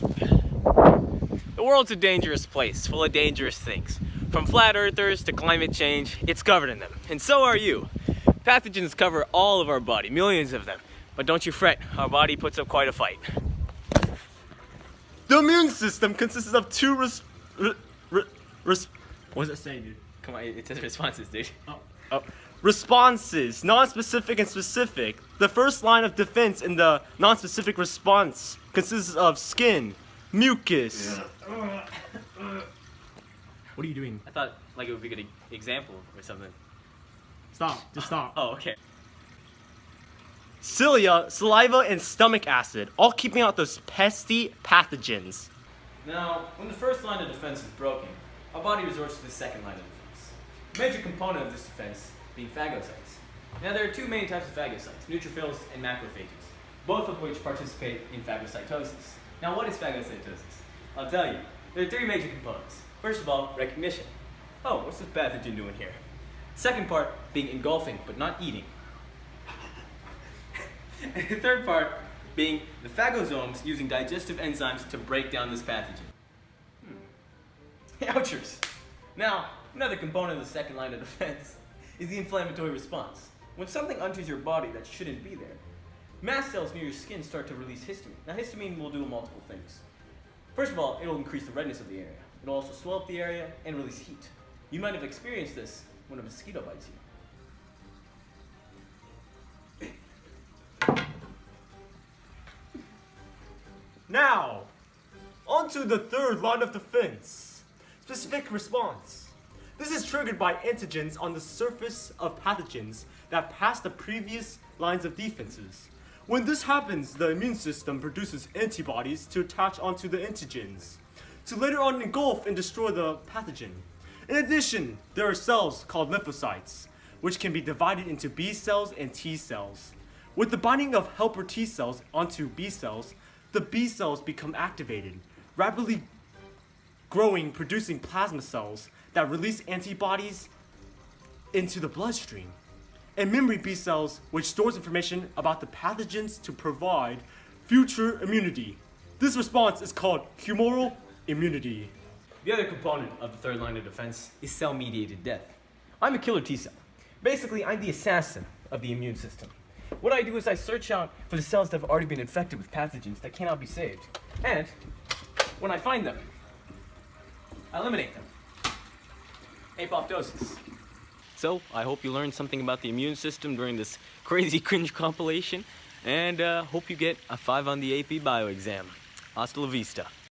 The world's a dangerous place, full of dangerous things. From flat earthers to climate change, it's covered in them. And so are you. Pathogens cover all of our body, millions of them. But don't you fret, our body puts up quite a fight. The immune system consists of two res... Re, re, res what does it say, dude? Come on, it says responses, dude. Oh, oh. Responses, non-specific and specific. The first line of defense in the non-specific response consists of skin, mucus. What are you doing? I thought like it would be a good example or something. Stop, just stop. Oh, okay. Cilia, saliva, and stomach acid, all keeping out those pesky pathogens. Now, when the first line of defense is broken, our body resorts to the second line of defense. Major component of this defense being phagocytes. Now, there are two main types of phagocytes, neutrophils and macrophages, both of which participate in phagocytosis. Now, what is phagocytosis? I'll tell you. There are three major components. First of all, recognition. Oh, what's this pathogen doing here? Second part being engulfing, but not eating. and the third part being the phagosomes using digestive enzymes to break down this pathogen. Hmm. Ouchers! Now, another component of the second line of defense is the inflammatory response. When something enters your body that shouldn't be there, mast cells near your skin start to release histamine. Now, histamine will do multiple things. First of all, it'll increase the redness of the area. It'll also swell up the area and release heat. You might have experienced this when a mosquito bites you. Now, on to the third line of defense. Specific response. This is triggered by antigens on the surface of pathogens that pass the previous lines of defenses. When this happens, the immune system produces antibodies to attach onto the antigens, to later on engulf and destroy the pathogen. In addition, there are cells called lymphocytes, which can be divided into B cells and T cells. With the binding of helper T cells onto B cells, the B cells become activated, rapidly growing, producing plasma cells that release antibodies into the bloodstream. And memory B cells, which stores information about the pathogens to provide future immunity. This response is called humoral immunity. The other component of the third line of defense is cell-mediated death. I'm a killer T cell. Basically, I'm the assassin of the immune system. What I do is I search out for the cells that have already been infected with pathogens that cannot be saved. And when I find them, I eliminate them. Apoptosis. So, I hope you learned something about the immune system during this crazy cringe compilation, and uh, hope you get a 5 on the AP Bio exam. Hasta la vista.